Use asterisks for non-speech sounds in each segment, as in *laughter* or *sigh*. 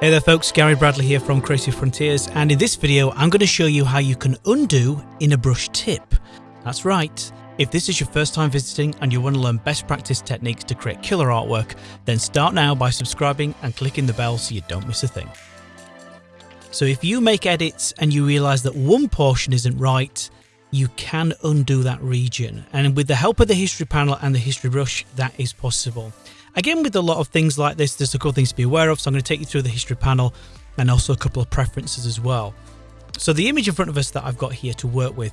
Hey there folks, Gary Bradley here from Creative Frontiers and in this video I'm going to show you how you can undo in a brush tip. That's right, if this is your first time visiting and you want to learn best practice techniques to create killer artwork, then start now by subscribing and clicking the bell so you don't miss a thing. So if you make edits and you realise that one portion isn't right, you can undo that region and with the help of the history panel and the history brush that is possible. Again, with a lot of things like this, there's a couple things to be aware of. So I'm going to take you through the history panel and also a couple of preferences as well. So the image in front of us that I've got here to work with,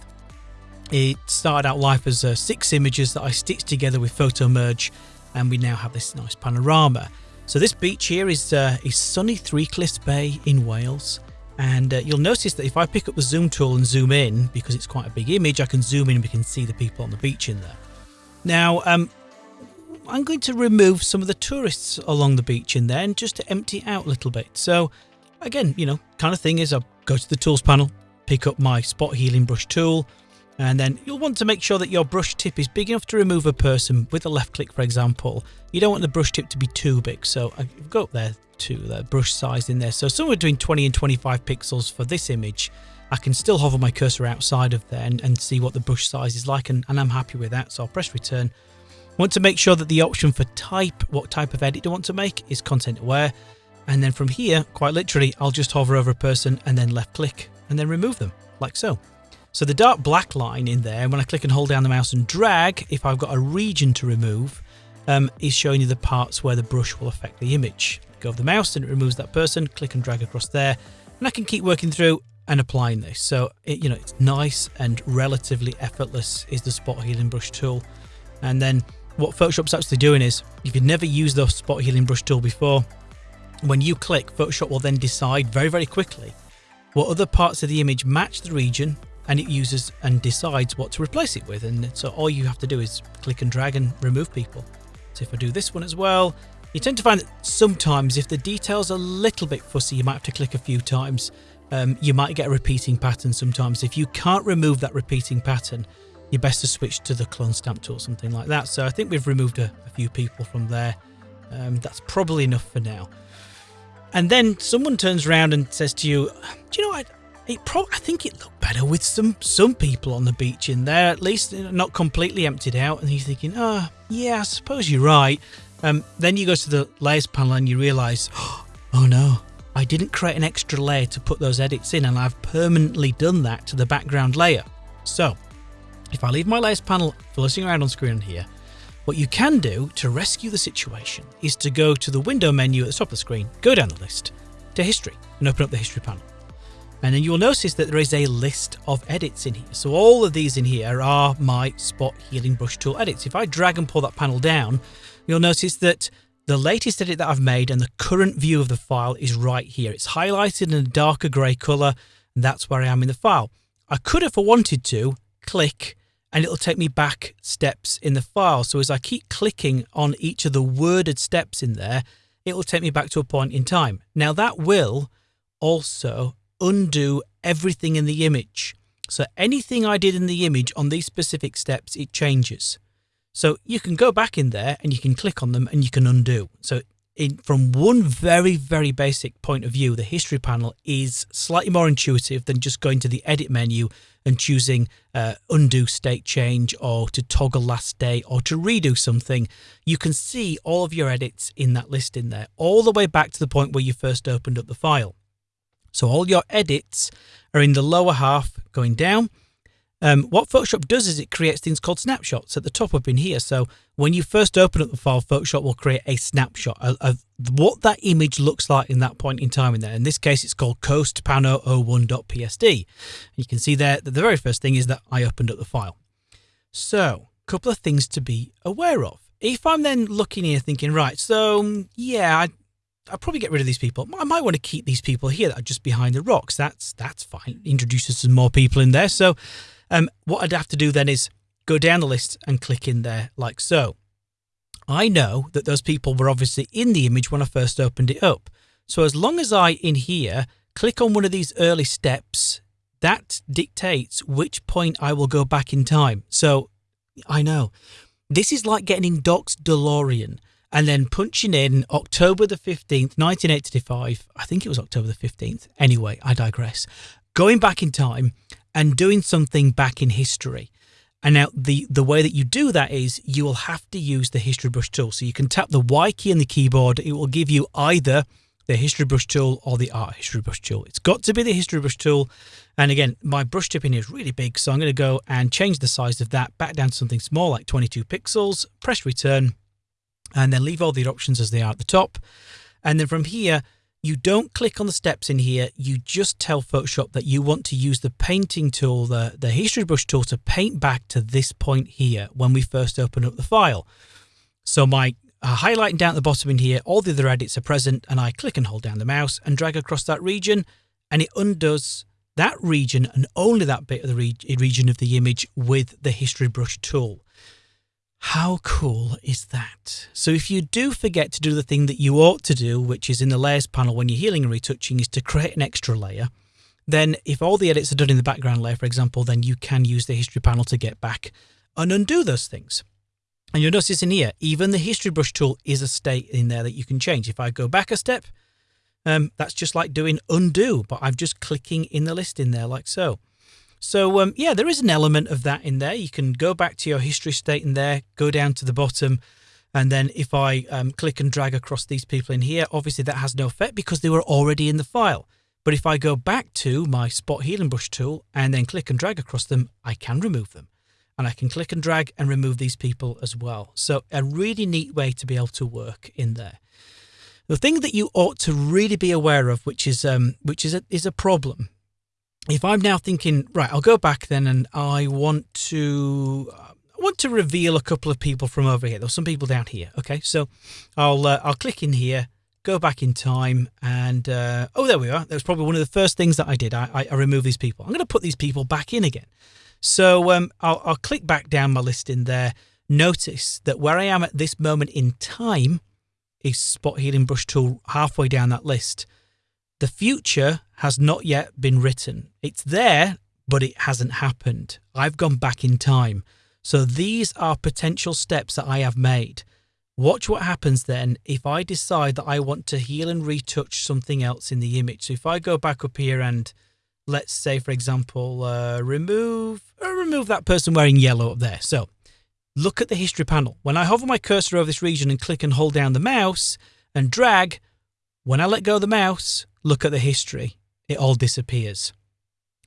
it started out life as uh, six images that I stitched together with Photo Merge, and we now have this nice panorama. So this beach here is uh, is sunny Three Cliffs Bay in Wales. And uh, you'll notice that if I pick up the zoom tool and zoom in, because it's quite a big image, I can zoom in and we can see the people on the beach in there. Now, um, I'm going to remove some of the tourists along the beach in there and just to empty out a little bit. So again, you know, kind of thing is I'll go to the tools panel, pick up my spot healing brush tool, and then you'll want to make sure that your brush tip is big enough to remove a person with a left click, for example. You don't want the brush tip to be too big. So I've got there to the brush size in there. So somewhere between 20 and 25 pixels for this image. I can still hover my cursor outside of there and, and see what the brush size is like and, and I'm happy with that. So I'll press return Want to make sure that the option for type, what type of edit I want to make, is content aware. And then from here, quite literally, I'll just hover over a person and then left click and then remove them, like so. So the dark black line in there, when I click and hold down the mouse and drag, if I've got a region to remove, um, is showing you the parts where the brush will affect the image. Over the mouse and it removes that person, click and drag across there, and I can keep working through and applying this. So, it, you know, it's nice and relatively effortless is the spot healing brush tool. And then what Photoshop's actually doing is, if you've never used the spot healing brush tool before, when you click, Photoshop will then decide very, very quickly what other parts of the image match the region and it uses and decides what to replace it with. And so all you have to do is click and drag and remove people. So if I do this one as well, you tend to find that sometimes if the detail's are a little bit fussy, you might have to click a few times. Um, you might get a repeating pattern sometimes. If you can't remove that repeating pattern, you're best to switch to the clone stamp tool, or something like that. So I think we've removed a, a few people from there. Um, that's probably enough for now. And then someone turns around and says to you, "Do you know what? It pro- I think it looked better with some some people on the beach in there, at least not completely emptied out." And he's thinking, "Oh, yeah, I suppose you're right." Um, then you go to the layers panel and you realise, *gasps* "Oh no, I didn't create an extra layer to put those edits in, and I've permanently done that to the background layer." So if I leave my layers panel floating around on screen here, what you can do to rescue the situation is to go to the window menu at the top of the screen, go down the list to history and open up the history panel. And then you'll notice that there is a list of edits in here. So all of these in here are my spot healing brush tool edits. If I drag and pull that panel down, you'll notice that the latest edit that I've made and the current view of the file is right here. It's highlighted in a darker grey colour, and that's where I am in the file. I could, if I wanted to, click and it'll take me back steps in the file. So as I keep clicking on each of the worded steps in there, it will take me back to a point in time. Now that will also undo everything in the image. So anything I did in the image on these specific steps, it changes. So you can go back in there and you can click on them and you can undo. So in, from one very, very basic point of view, the history panel is slightly more intuitive than just going to the edit menu and choosing uh, undo state change or to toggle last state or to redo something, you can see all of your edits in that list in there, all the way back to the point where you first opened up the file. So all your edits are in the lower half going down um, what Photoshop does is it creates things called snapshots at the top up in here. So when you first open up the file, Photoshop will create a snapshot of, of what that image looks like in that point in time in there. In this case, it's called coastpano01.psd. You can see there that the very first thing is that I opened up the file. So a couple of things to be aware of. If I'm then looking here thinking, right, so yeah, I, I'll probably get rid of these people. I might want to keep these people here that are just behind the rocks. That's that's fine. Introduces some more people in there. So um, what I'd have to do then is go down the list and click in there like so. I know that those people were obviously in the image when I first opened it up. So as long as I, in here, click on one of these early steps, that dictates which point I will go back in time. So I know. This is like getting in Doc's DeLorean and then punching in October the 15th, 1985. I think it was October the 15th. Anyway, I digress. Going back in time and doing something back in history. And now the, the way that you do that is you will have to use the history brush tool. So you can tap the Y key on the keyboard. It will give you either the history brush tool or the art history brush tool. It's got to be the history brush tool. And again, my brush tip in here is really big. So I'm going to go and change the size of that back down to something small like 22 pixels, press return, and then leave all the options as they are at the top. And then from here, you don't click on the steps in here. You just tell Photoshop that you want to use the painting tool, the, the history brush tool to paint back to this point here when we first open up the file. So my uh, highlighting down at the bottom in here, all the other edits are present and I click and hold down the mouse and drag across that region and it undoes that region and only that bit of the re region of the image with the history brush tool. How cool is that? So if you do forget to do the thing that you ought to do, which is in the layers panel when you're healing and retouching, is to create an extra layer, then if all the edits are done in the background layer, for example, then you can use the history panel to get back and undo those things. And you'll notice in here, even the history brush tool is a state in there that you can change. If I go back a step, um, that's just like doing undo, but I'm just clicking in the list in there like so. So um, yeah, there is an element of that in there. You can go back to your history state in there, go down to the bottom, and then if I um, click and drag across these people in here, obviously that has no effect because they were already in the file. But if I go back to my spot healing brush tool and then click and drag across them, I can remove them. And I can click and drag and remove these people as well. So a really neat way to be able to work in there. The thing that you ought to really be aware of, which is um, which is a, is a problem, if I'm now thinking, right, I'll go back then and I want to I want to reveal a couple of people from over here. There's some people down here. Okay, so I'll uh, I'll click in here, go back in time, and uh, oh, there we are. That was probably one of the first things that I did. I, I, I removed these people. I'm going to put these people back in again. So um, I'll, I'll click back down my list in there. Notice that where I am at this moment in time is Spot Healing Brush Tool halfway down that list. The future has not yet been written. It's there, but it hasn't happened. I've gone back in time. So these are potential steps that I have made. Watch what happens then if I decide that I want to heal and retouch something else in the image. So if I go back up here and let's say, for example, uh, remove uh, remove that person wearing yellow up there. So look at the history panel. When I hover my cursor over this region and click and hold down the mouse and drag, when I let go of the mouse, look at the history, it all disappears.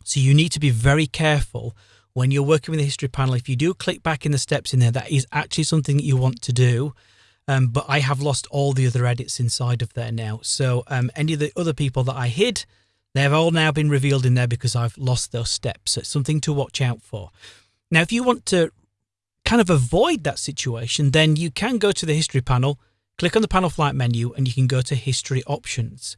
So you need to be very careful when you're working with the history panel. If you do click back in the steps in there, that is actually something that you want to do. Um, but I have lost all the other edits inside of there now. So um, any of the other people that I hid, they've all now been revealed in there because I've lost those steps. So it's something to watch out for. Now, if you want to kind of avoid that situation, then you can go to the history panel, click on the panel flyout menu, and you can go to history options.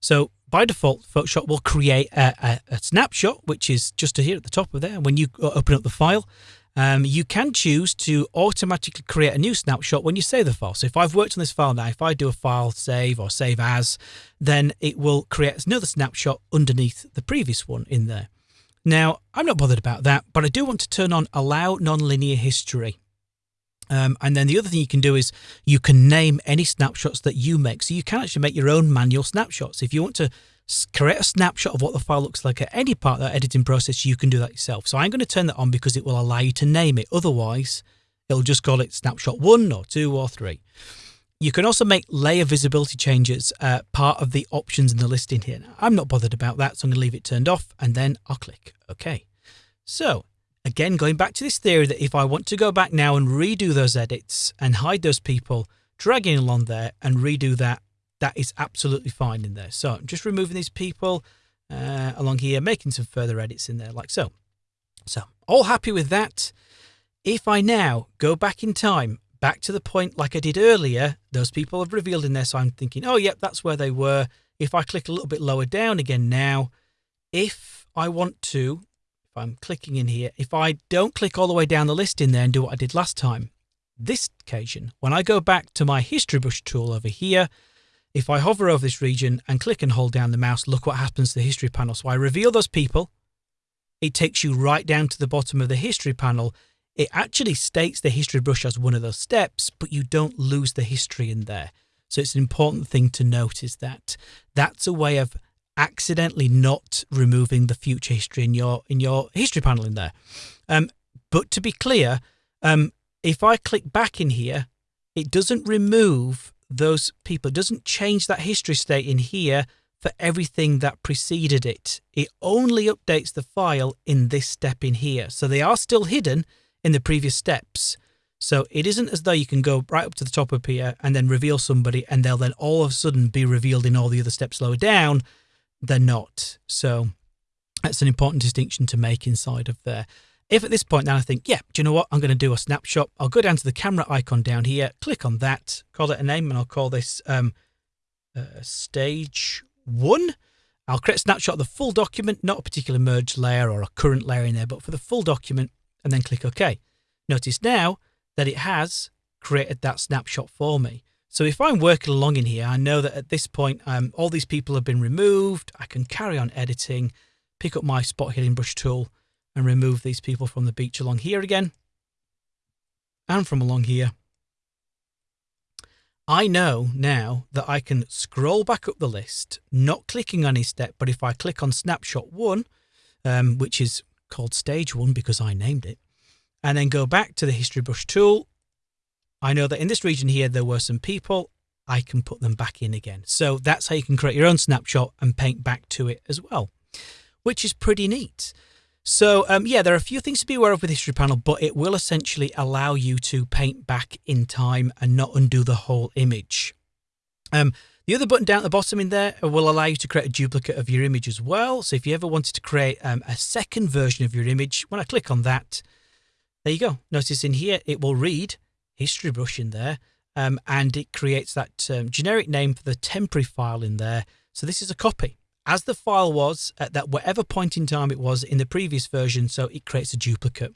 So by default, Photoshop will create a, a, a, snapshot, which is just here at the top of there. When you open up the file, um, you can choose to automatically create a new snapshot when you save the file. So if I've worked on this file now, if I do a file save or save as, then it will create another snapshot underneath the previous one in there. Now, I'm not bothered about that, but I do want to turn on allow nonlinear history. Um, and then the other thing you can do is you can name any snapshots that you make. So you can actually make your own manual snapshots. If you want to create a snapshot of what the file looks like at any part of that editing process, you can do that yourself. So I'm going to turn that on because it will allow you to name it. Otherwise, it'll just call it snapshot one or two or three. You can also make layer visibility changes uh, part of the options in the listing here. Now, I'm not bothered about that, so I'm going to leave it turned off and then I'll click OK. So Again, going back to this theory that if I want to go back now and redo those edits and hide those people, dragging along there and redo that, that is absolutely fine in there. So I'm just removing these people uh, along here, making some further edits in there like so. So all happy with that. If I now go back in time, back to the point like I did earlier, those people have revealed in there. So I'm thinking, oh, yep, that's where they were. If I click a little bit lower down again now, if I want to I'm clicking in here, if I don't click all the way down the list in there and do what I did last time, this occasion, when I go back to my history brush tool over here, if I hover over this region and click and hold down the mouse, look what happens to the history panel. So I reveal those people. It takes you right down to the bottom of the history panel. it actually states the history brush as one of those steps, but you don't lose the history in there. So it's an important thing to note is that that's a way of accidentally not removing the future history in your in your history panel in there. Um, but to be clear, um, if I click back in here, it doesn't remove those people. It doesn't change that history state in here for everything that preceded it. It only updates the file in this step in here. So they are still hidden in the previous steps. So it isn't as though you can go right up to the top up here and then reveal somebody and they'll then all of a sudden be revealed in all the other steps lower down. They're not. So that's an important distinction to make inside of there. If at this point now I think, yeah, do you know what? I'm going to do a snapshot. I'll go down to the camera icon down here, click on that, call it a name, and I'll call this um, uh, stage one. I'll create a snapshot of the full document, not a particular merge layer or a current layer in there, but for the full document, and then click OK. Notice now that it has created that snapshot for me. So if I'm working along in here, I know that at this point, um, all these people have been removed. I can carry on editing, pick up my spot healing brush tool and remove these people from the beach along here again and from along here. I know now that I can scroll back up the list, not clicking on any step, but if I click on snapshot one, um, which is called stage one because I named it, and then go back to the history brush tool, I know that in this region here, there were some people. I can put them back in again. So that's how you can create your own snapshot and paint back to it as well, which is pretty neat. So um, yeah, there are a few things to be aware of with History Panel, but it will essentially allow you to paint back in time and not undo the whole image. Um, the other button down at the bottom in there will allow you to create a duplicate of your image as well. So if you ever wanted to create um, a second version of your image, when I click on that, there you go. Notice in here, it will read History Brush in there, um, and it creates that um, generic name for the temporary file in there. So this is a copy as the file was at that whatever point in time it was in the previous version, so it creates a duplicate.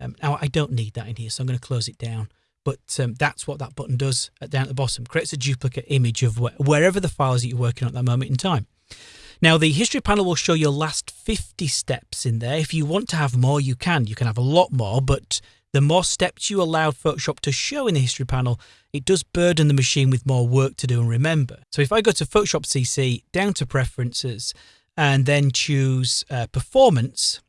Um, now I don't need that in here, so I'm going to close it down. But um, that's what that button does at, down at the bottom, creates a duplicate image of wh wherever the files that you're working on at that moment in time. Now the history panel will show your last 50 steps in there. If you want to have more, you can. You can have a lot more, but the more steps you allow Photoshop to show in the history panel, it does burden the machine with more work to do and remember. So if I go to Photoshop CC, down to Preferences, and then choose uh, Performance,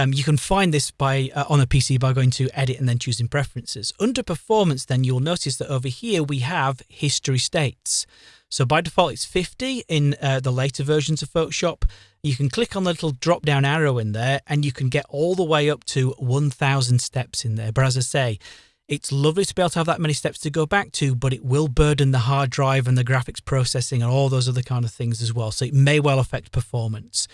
um, you can find this by uh, on a PC by going to Edit and then choosing Preferences. Under Performance, then you'll notice that over here we have History States. So by default, it's 50 in uh, the later versions of Photoshop. You can click on the little drop down arrow in there and you can get all the way up to 1000 steps in there. But as I say, it's lovely to be able to have that many steps to go back to, but it will burden the hard drive and the graphics processing and all those other kind of things as well. So it may well affect performance.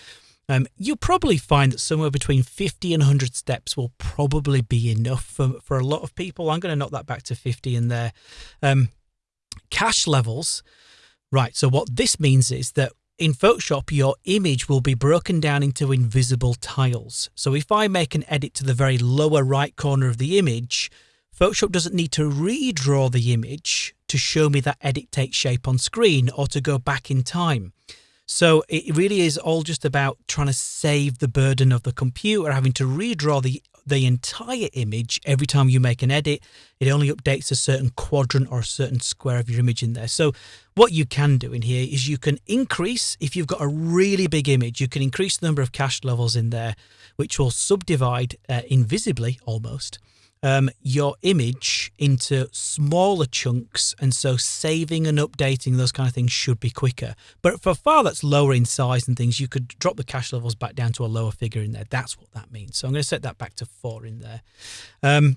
Um, you'll probably find that somewhere between 50 and 100 steps will probably be enough for, for a lot of people. I'm going to knock that back to 50 in there. Um, cache levels Right, so what this means is that in Photoshop, your image will be broken down into invisible tiles. So if I make an edit to the very lower right corner of the image, Photoshop doesn't need to redraw the image to show me that edit takes shape on screen or to go back in time. So it really is all just about trying to save the burden of the computer having to redraw the the entire image every time you make an edit. It only updates a certain quadrant or a certain square of your image in there. So what you can do in here is you can increase, if you've got a really big image, you can increase the number of cache levels in there, which will subdivide uh, invisibly almost um, your image into smaller chunks. And so saving and updating those kind of things should be quicker. But for a file that's lower in size and things, you could drop the cache levels back down to a lower figure in there. That's what that means. So I'm going to set that back to four in there. Um,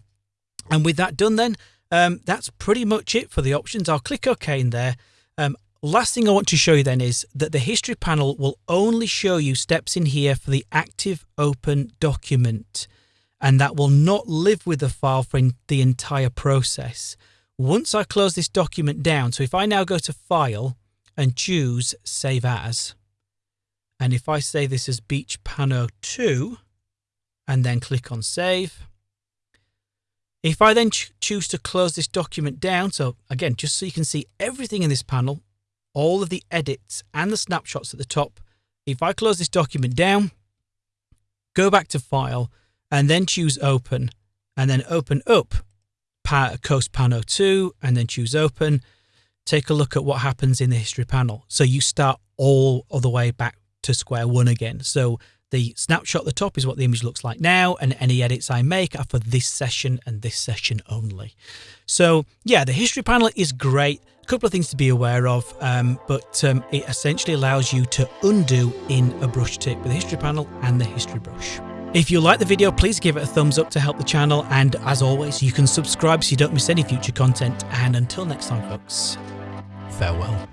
and with that done, then um, that's pretty much it for the options. I'll click OK in there. Um, last thing I want to show you then is that the history panel will only show you steps in here for the active open document and that will not live with the file for the entire process. Once I close this document down, so if I now go to File and choose Save As, and if I say this as Beach Pano 2, and then click on Save, if I then ch choose to close this document down, so again, just so you can see everything in this panel, all of the edits and the snapshots at the top, if I close this document down, go back to File, and then choose open and then open up Coast Pano 2 and then choose open. Take a look at what happens in the history panel. So you start all of the way back to square one again. So the snapshot at the top is what the image looks like now, and any edits I make are for this session and this session only. So yeah, the history panel is great. A couple of things to be aware of, um, but um, it essentially allows you to undo in a brush tip with the history panel and the history brush. If you like the video, please give it a thumbs up to help the channel. And as always, you can subscribe so you don't miss any future content. And until next time, folks, farewell.